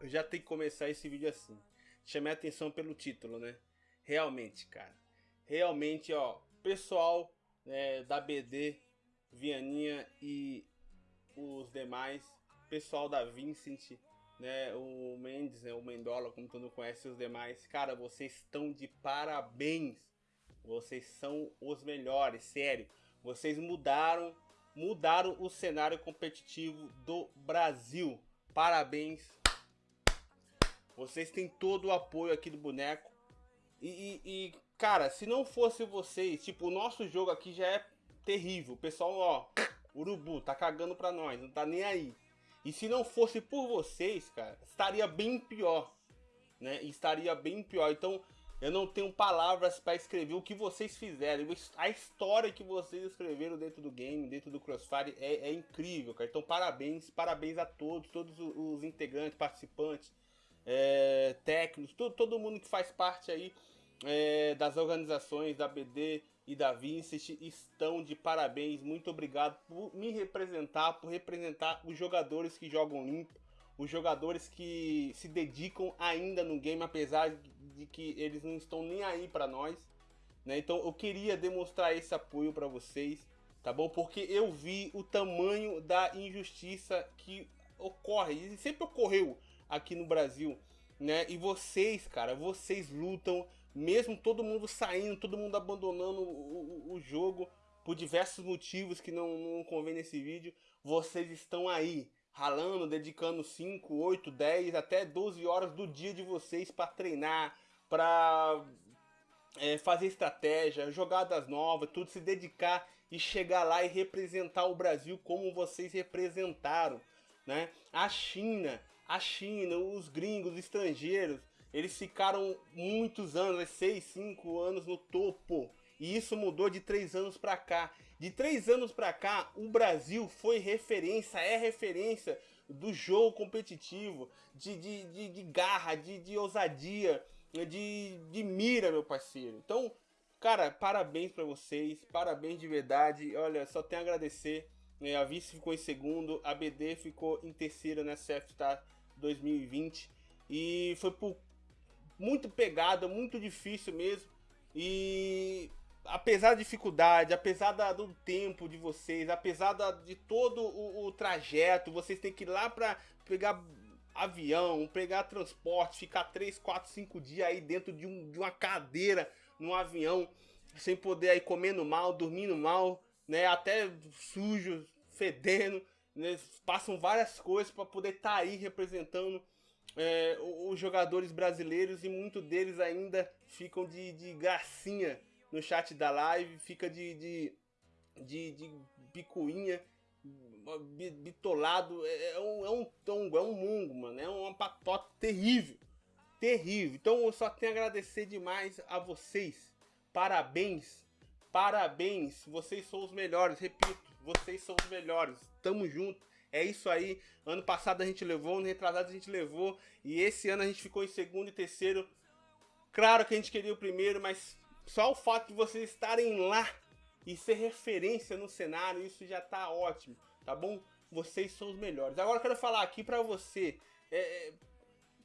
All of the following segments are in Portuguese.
eu já tenho que começar esse vídeo assim. Chamei a atenção pelo título, né? Realmente, cara. Realmente, ó, pessoal né, da BD, Vianinha e os demais, pessoal da Vincent, né, o Mendes, né, o Mendola, como todo mundo conhece, os demais, cara, vocês estão de parabéns. Vocês são os melhores, sério. Vocês mudaram, mudaram o cenário competitivo do Brasil. Parabéns. Vocês têm todo o apoio aqui do boneco. E, e, e, cara, se não fosse vocês, tipo, o nosso jogo aqui já é terrível. O pessoal, ó, urubu, tá cagando pra nós, não tá nem aí. E se não fosse por vocês, cara, estaria bem pior, né? Estaria bem pior. Então, eu não tenho palavras para escrever o que vocês fizeram. A história que vocês escreveram dentro do game, dentro do Crossfire, é, é incrível, cara. Então, parabéns, parabéns a todos, todos os integrantes, participantes, é, técnicos, todo, todo mundo que faz parte aí é, das organizações da BD e da Vincent estão de parabéns. Muito obrigado por me representar, por representar os jogadores que jogam limpo, os jogadores que se dedicam ainda no game, apesar de que eles não estão nem aí para nós. Né? Então eu queria demonstrar esse apoio para vocês, tá bom? Porque eu vi o tamanho da injustiça que ocorre e sempre ocorreu aqui no Brasil, né? E vocês, cara, vocês lutam mesmo todo mundo saindo, todo mundo abandonando o, o, o jogo por diversos motivos que não, não convém nesse vídeo, vocês estão aí ralando, dedicando 5, 8, 10, até 12 horas do dia de vocês para treinar, para é, fazer estratégia, jogadas novas, tudo, se dedicar e chegar lá e representar o Brasil como vocês representaram. Né? A China, a China, os gringos, os estrangeiros, eles ficaram muitos anos, 6, 5 anos no topo. E isso mudou de 3 anos para cá. De 3 anos para cá, o Brasil foi referência, é referência do jogo competitivo, de, de, de, de garra, de, de ousadia, de, de mira, meu parceiro. Então, cara, parabéns para vocês, parabéns de verdade. Olha, só tenho a agradecer. Né? A Vice ficou em segundo, a BD ficou em terceiro nessa FTA 2020. E foi por muito pegada, muito difícil mesmo. E apesar da dificuldade, apesar da, do tempo de vocês, apesar da, de todo o, o, trajeto, vocês têm que ir lá para pegar avião, pegar transporte, ficar 3, 4, 5 dias aí dentro de, um, de uma cadeira num avião, sem poder aí comendo mal, dormindo mal, né, até sujo, fedendo, né, passam várias coisas para poder estar tá aí representando é, os jogadores brasileiros e muitos deles ainda ficam de, de gracinha no chat da live, fica de, de, de, de bitolado, é, é, um, é um tongo, é um mungo, mano, é uma patota terrível, terrível. Então eu só tenho a agradecer demais a vocês, parabéns, parabéns, vocês são os melhores, repito, vocês são os melhores, tamo junto. É isso aí. Ano passado a gente levou, ano retrasado a gente levou. E esse ano a gente ficou em segundo e terceiro. Claro que a gente queria o primeiro, mas só o fato de vocês estarem lá e ser referência no cenário, isso já tá ótimo, tá bom? Vocês são os melhores. Agora eu quero falar aqui pra você. É, é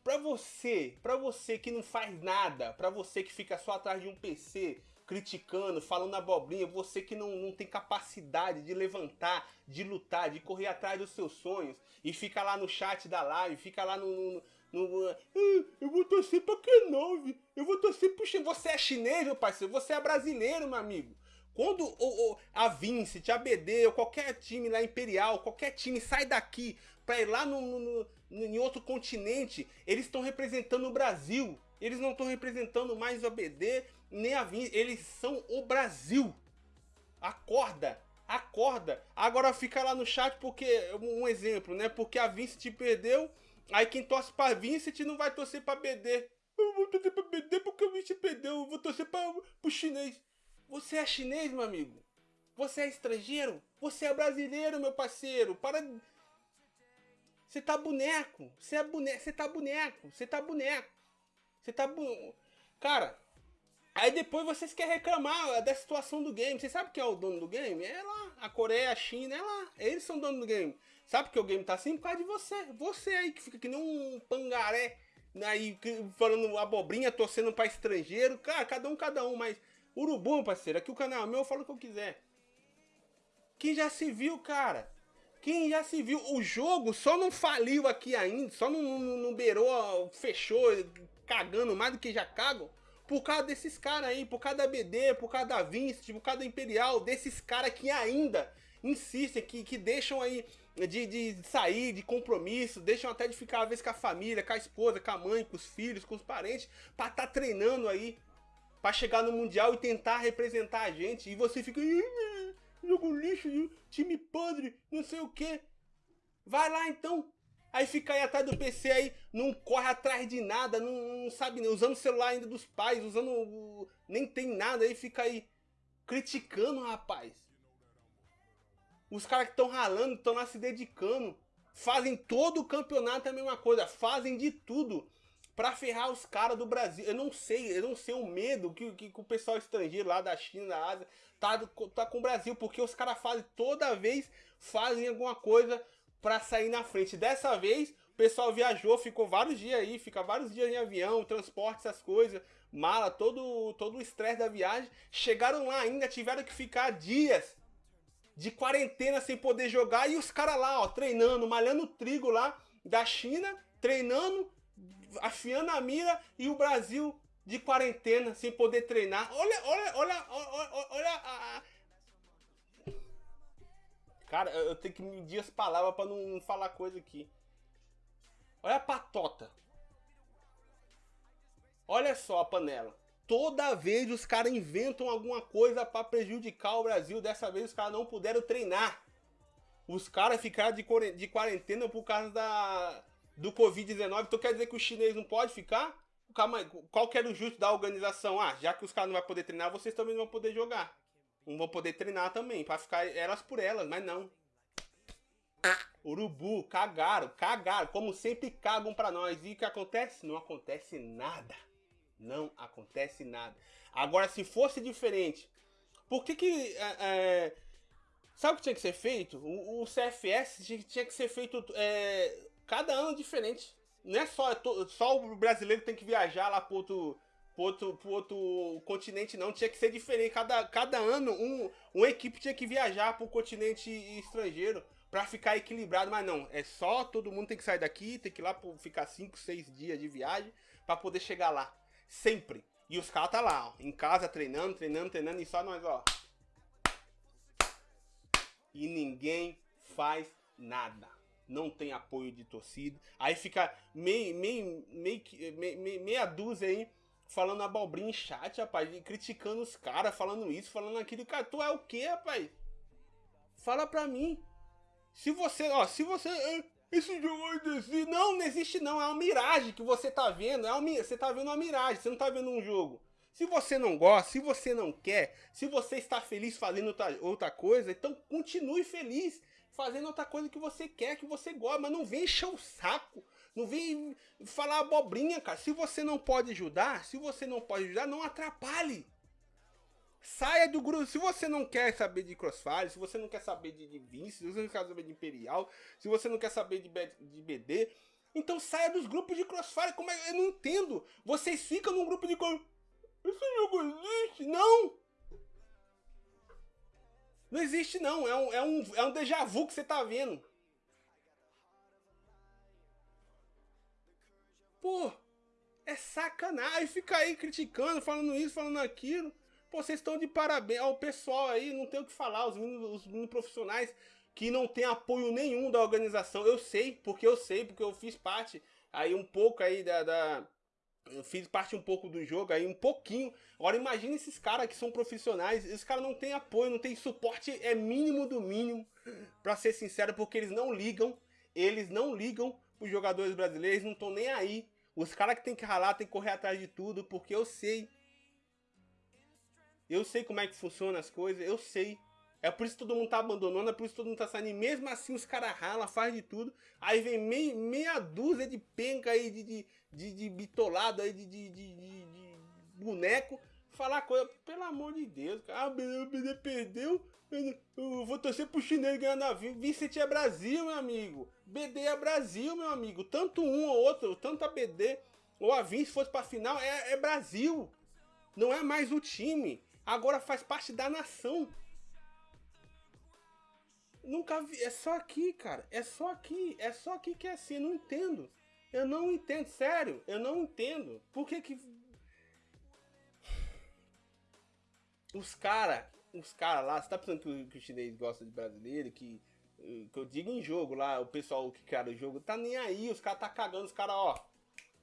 pra você, pra você que não faz nada, pra você que fica só atrás de um PC, criticando, falando abobrinha, você que não, não tem capacidade de levantar, de lutar, de correr atrás dos seus sonhos e fica lá no chat da live, fica lá no. no, no ah, eu vou torcer pra K9, eu vou torcer pro Você é chinês, meu parceiro, você é brasileiro, meu amigo. Quando o, a Vincent, a BD, ou qualquer time lá Imperial, qualquer time sai daqui pra ir lá no, no, no em outro continente, eles estão representando o Brasil. Eles não estão representando mais o ABD, nem a Vin, eles são o Brasil. Acorda, acorda. Agora fica lá no chat porque, um exemplo, né? Porque a Vincent perdeu, aí quem torce pra Vincent não vai torcer pra BD. Eu vou torcer pra BD porque a Vincent perdeu, eu vou torcer pra, pro chinês. Você é chinês, meu amigo? Você é estrangeiro? Você é brasileiro, meu parceiro. Para... Você tá boneco. Você é boneco. Você tá boneco. Você tá boneco. Você tá... Bu... Cara, Aí depois vocês querem reclamar da situação do game. Vocês sabem quem é o dono do game? É lá. A Coreia, a China, é lá. Eles são dono do game. Sabe que o game tá assim por causa de você. Você aí que fica que nem um pangaré. Aí falando abobrinha, torcendo pra estrangeiro. Cara, cada um, cada um. Mas urubu, parceiro. Aqui o canal é meu, eu falo o que eu quiser. Quem já se viu, cara? Quem já se viu? O jogo só não faliu aqui ainda. Só não, não, não beirou, fechou, cagando mais do que já cagam por causa desses caras aí, por causa da BD, por causa da Vinci, por causa da Imperial, desses caras que ainda insistem, que, que deixam aí de, de sair, de compromisso, deixam até de ficar às vezes com a família, com a esposa, com a mãe, com os filhos, com os parentes, pra estar tá treinando aí, pra chegar no Mundial e tentar representar a gente. E você fica, jogo lixo, time podre, não sei o que. Vai lá então, Aí fica aí atrás do PC aí, não corre atrás de nada, não, não sabe, usando o celular ainda dos pais, usando. Nem tem nada, aí fica aí criticando, rapaz. Os caras que estão ralando, estão lá se dedicando, fazem todo o campeonato a mesma coisa, fazem de tudo para ferrar os caras do Brasil. Eu não sei, eu não sei o medo que, que, que, o pessoal estrangeiro lá da China, da Ásia, tá, tá com o Brasil, porque os caras fazem toda vez, fazem alguma coisa para sair na frente. Dessa vez, o pessoal viajou, ficou vários dias aí, fica vários dias em avião, transporte, essas coisas, mala, todo, todo o estresse da viagem. Chegaram lá ainda, tiveram que ficar dias de quarentena sem poder jogar e os caras lá, ó, treinando, malhando trigo lá da China, treinando, afiando a mira e o Brasil de quarentena sem poder treinar. Olha, olha, olha, olha, olha a, Cara, eu tenho que medir as palavras para não falar coisa aqui. Olha a patota. Olha só a panela. Toda vez os caras inventam alguma coisa para prejudicar o Brasil. Dessa vez os caras não puderam treinar. Os caras ficaram de quarentena por causa da, do Covid-19. Então quer dizer que o chinês não pode ficar? Qual que era o justo da organização? Ah, já que os caras não vão poder treinar, vocês também não vão poder jogar não vão poder treinar também, para ficar elas por elas, mas não. Urubu, cagaram, cagaram, como sempre cagam para nós. E o que acontece? Não acontece nada. Não acontece nada. Agora, se fosse diferente, por que que... É, é, sabe o que tinha que ser feito? O, o CFS tinha que ser feito é, cada ano diferente. Não é só, só o brasileiro tem que viajar lá pro outro pro outro, pro outro continente, não. Tinha que ser diferente. Cada, cada ano, um, uma equipe tinha que viajar pro continente estrangeiro para ficar equilibrado. Mas não, é só todo mundo tem que sair daqui, tem que ir lá ficar 5, 6 dias de viagem para poder chegar lá. Sempre. E os caras tá lá, ó, em casa treinando, treinando, treinando, e só nós, ó. E ninguém faz nada. Não tem apoio de torcida. Aí fica meio, meio, meio, meio, meia dúzia aí falando abobrinha em chat, rapaz, e criticando os caras, falando isso, falando aquilo. Cara, tu é o que, rapaz? Fala pra mim. Se você, ó, se você. É, esse jogo. Não, não existe não. É uma miragem que você tá vendo. É uma, você tá vendo uma miragem, você não tá vendo um jogo. Se você não gosta, se você não quer, se você está feliz fazendo outra coisa, então continue feliz fazendo outra coisa que você quer, que você gosta, mas não vem encher o saco não vem falar abobrinha, cara. Se você não pode ajudar, se você não pode ajudar, não atrapalhe. Saia do grupo. Se você não quer saber de Crossfire, se você não quer saber de, de Vince, se você não quer saber de Imperial, se você não quer saber de, de BD, então saia dos grupos de Crossfire. Como é? Eu não entendo. Vocês ficam num grupo de. Esse jogo existe? Não! Não existe não. É um, é um, é um déjà vu que você tá vendo. Pô, é sacanagem. Fica aí criticando, falando isso, falando aquilo. Pô, vocês estão de parabéns. Ó, o pessoal aí, não tem o que falar. Os meninos, os meninos profissionais que não tem apoio nenhum da organização. Eu sei, porque eu sei, porque eu fiz parte aí um pouco aí da... da eu fiz parte um pouco do jogo aí, um pouquinho. Agora imagine esses caras que são profissionais, esses caras não tem apoio, não tem suporte, é mínimo do mínimo, para ser sincero, porque eles não ligam, eles não ligam os jogadores brasileiros, não estão nem aí os caras que tem que ralar tem que correr atrás de tudo, porque eu sei. Eu sei como é que funciona as coisas, eu sei. É por isso que todo mundo tá abandonando, é por isso que todo mundo tá saindo. E mesmo assim os caras ralam, faz de tudo. Aí vem meia, meia dúzia de penca aí, de, de, de, de bitolado aí, de, de, de, de, boneco, falar coisa, pelo amor de Deus, cara. Ah, o BD perdeu, eu, vou torcer pro chinês ganhar na Vicente é Brasil, meu amigo. BD é Brasil, meu amigo. Tanto um ou outro, tanto a BD ou a Vin, se fosse pra final, é, é Brasil. Não é mais o time. Agora faz parte da nação. Nunca vi. É só aqui, cara. É só aqui. É só aqui que é assim. Eu não entendo. Eu não entendo. Sério. Eu não entendo. Por que que. Os caras. Os caras lá. Você tá pensando que o, que o chinês gosta de brasileiro? Que. Que eu digo em jogo lá. O pessoal que criaram o jogo. Tá nem aí. Os caras tá cagando. Os caras, ó.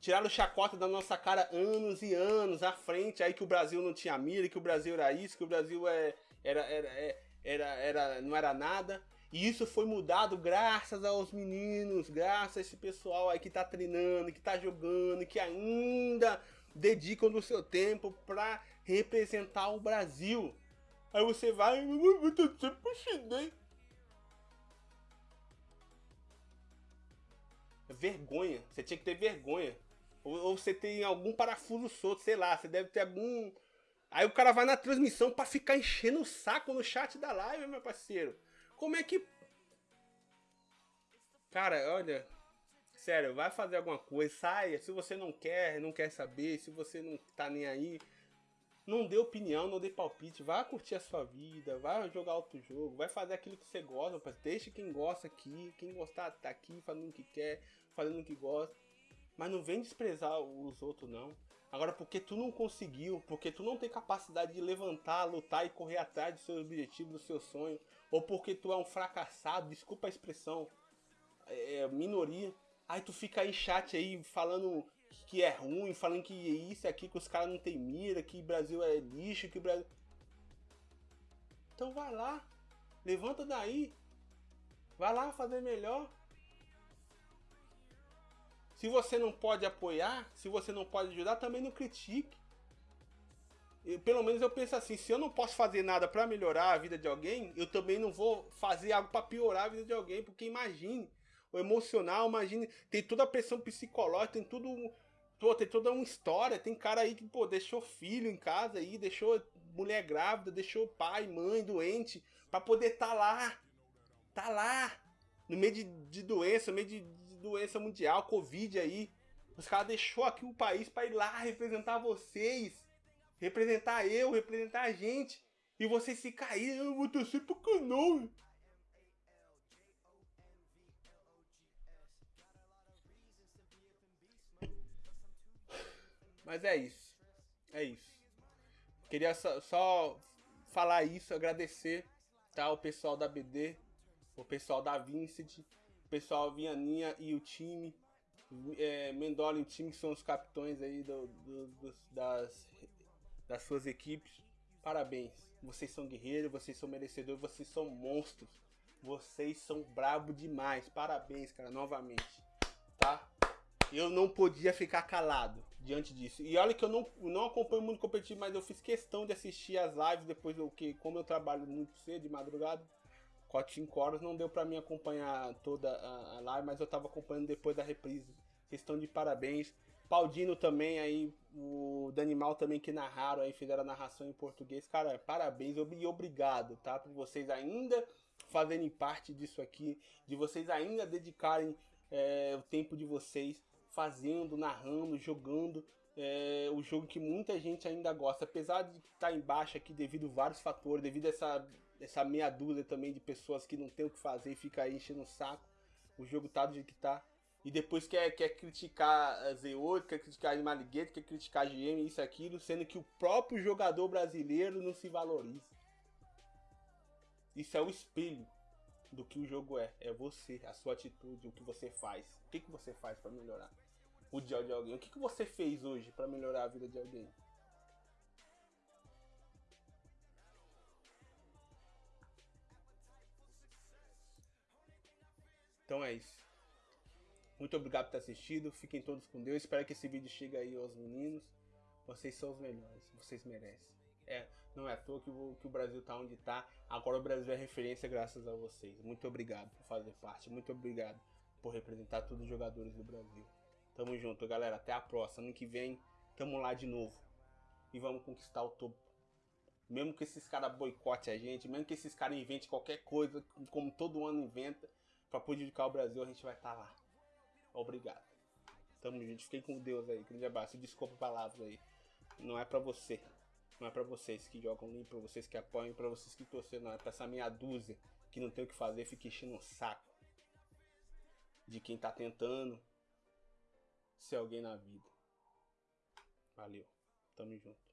Tiraram chacota da nossa cara anos e anos à frente. Aí que o Brasil não tinha mira. Que o Brasil era isso. Que o Brasil é, era, era é, era, era, não era nada. E isso foi mudado graças aos meninos, graças a esse pessoal aí que tá treinando, que tá jogando, que ainda dedicam do seu tempo para representar o Brasil. Aí você vai, eu tô sempre chinês. Vergonha, você tinha que ter vergonha. Ou, ou você tem algum parafuso solto, sei lá, você deve ter algum. Aí o cara vai na transmissão para ficar enchendo o saco no chat da live, meu parceiro. Como é que. Cara, olha. Sério, vai fazer alguma coisa, saia. Se você não quer, não quer saber, se você não tá nem aí, não dê opinião, não dê palpite. Vai curtir a sua vida, vai jogar outro jogo, vai fazer aquilo que você gosta, rapaz. Deixa quem gosta aqui, quem gostar tá aqui, fazendo o que quer, fazendo o que gosta. Mas não vem desprezar os outros, não. Agora, porque tu não conseguiu, porque tu não tem capacidade de levantar, lutar e correr atrás dos seus objetivos, do seu sonho, ou porque tu é um fracassado, desculpa a expressão, é, é, minoria. Aí tu fica aí chat aí falando que é ruim, falando que isso aqui, que os caras não tem mira, que Brasil é lixo, que Brasil. Então vai lá, levanta daí, vai lá fazer melhor. Se você não pode apoiar, se você não pode ajudar, também não critique. Eu, pelo menos eu penso assim, se eu não posso fazer nada para melhorar a vida de alguém, eu também não vou fazer algo para piorar a vida de alguém, porque imagine, o emocional, imagine, tem toda a pressão psicológica, tem tudo, pô, tem toda uma história, tem cara aí que, pô, deixou filho em casa aí, deixou mulher grávida, deixou pai, mãe doente, para poder tá lá, tá lá, no meio de, de doença, no meio de, de doença mundial, covid aí, os caras deixou aqui o país para ir lá representar vocês, representar eu, representar a gente. E vocês se caírem, eu vou torcer pro canal. Mas é isso. É isso. Queria só, só falar isso, agradecer tá, o pessoal da BD, o pessoal da Vincent, o pessoal Vianinha e o time. É, Mendola e o time que são os capitões aí do, do, do, das das suas equipes. Parabéns. Vocês são guerreiros, vocês são merecedores, vocês são monstros. Vocês são brabo demais. Parabéns, cara, novamente. Tá? Eu não podia ficar calado diante disso. E olha que eu não, não acompanho muito competitivo, mas eu fiz questão de assistir as lives depois do que, como eu trabalho muito cedo, de madrugada, 4, 5 horas, não deu para mim acompanhar toda a, live, mas eu tava acompanhando depois da reprise. Vocês estão de parabéns. Paldino também aí, o Danimal também que narraram aí, fizeram a narração em português. Cara, parabéns e obrigado, tá? Por vocês ainda fazerem parte disso aqui, de vocês ainda dedicarem é, o tempo de vocês fazendo, narrando, jogando é, o jogo que muita gente ainda gosta. Apesar de estar tá embaixo aqui devido a vários fatores, devido a essa, essa meia dúzia também de pessoas que não tem o que fazer e fica aí enchendo o saco. O jogo tá do jeito que tá e depois quer, quer criticar a Z8, quer criticar a Animaliguete, quer criticar a GM, isso aquilo, sendo que o próprio jogador brasileiro não se valoriza. Isso é o espelho do que o jogo é. É você, a sua atitude, o que você faz. O que, que você faz para melhorar o dia de alguém? O que, que você fez hoje para melhorar a vida de alguém? Então é isso. Muito obrigado por ter assistido. Fiquem todos com Deus. Espero que esse vídeo chegue aí aos meninos. Vocês são os melhores. Vocês merecem. É, não é à toa que o, que o Brasil tá onde tá. Agora o Brasil é referência graças a vocês. Muito obrigado por fazer parte. Muito obrigado por representar todos os jogadores do Brasil. Tamo junto, galera. Até a próxima. Ano que vem, tamo lá de novo. e vamos conquistar o topo. Mesmo que esses caras boicotem a gente, mesmo que esses caras inventem qualquer coisa, como todo ano inventa, para prejudicar o Brasil, a gente vai estar tá lá. Obrigado. Tamo junto. Fiquei com Deus aí. Grande abraço. Desculpa palavras aí. Não é para você. Não é para vocês que jogam limpo, para vocês que apoiam, para vocês que torcem, não. É pra essa meia dúzia que não tem o que fazer, fica enchendo o saco de quem tá tentando ser alguém na vida. Valeu. Tamo junto.